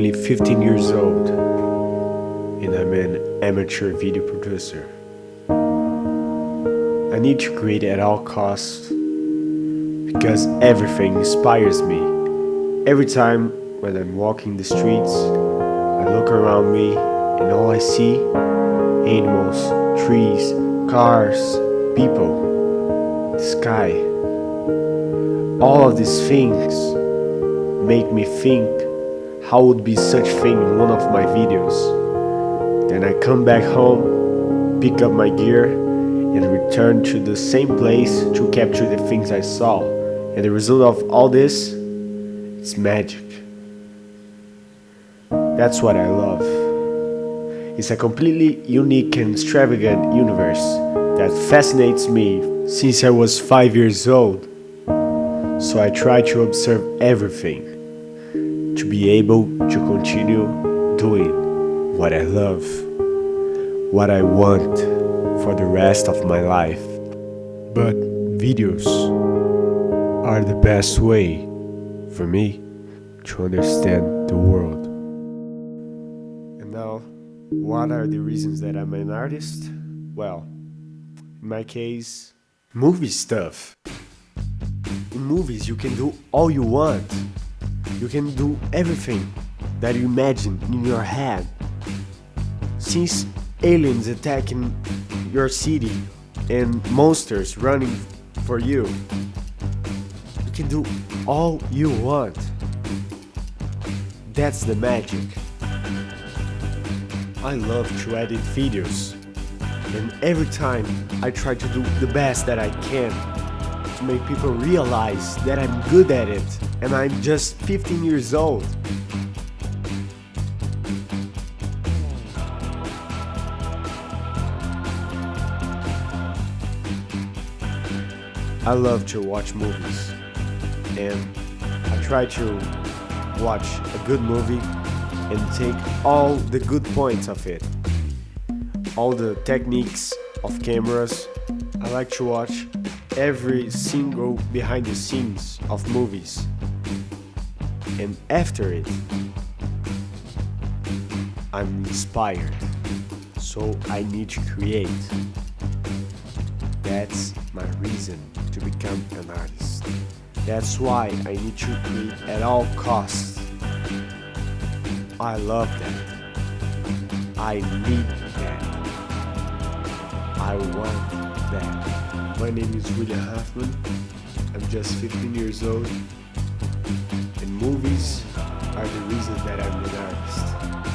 15 years old and I'm an amateur video producer. I need to create at all costs because everything inspires me. Every time when I'm walking the streets, I look around me and all I see animals, trees, cars, people, the sky. All of these things make me think how would be such thing in one of my videos. Then I come back home, pick up my gear and return to the same place to capture the things I saw. And the result of all this is magic. That's what I love. It's a completely unique and extravagant universe that fascinates me since I was 5 years old so I try to observe everything to be able to continue doing what I love, what I want for the rest of my life. But videos are the best way for me to understand the world. And now, what are the reasons that I'm an artist? Well, in my case, movie stuff. In movies, you can do all you want. You can do everything that you imagine in your head. Since aliens attacking your city and monsters running for you, you can do all you want. That's the magic. I love to edit videos, and every time I try to do the best that I can to make people realize that I'm good at it and I'm just 15 years old. I love to watch movies and I try to watch a good movie and take all the good points of it. All the techniques of cameras. I like to watch every single behind the scenes of movies. And after it, I'm inspired. So I need to create. That's my reason to become an artist. That's why I need to create at all costs. I love that. I need that. I want that. My name is William Hoffman. I'm just 15 years old. And movies are the reason that I'm an artist.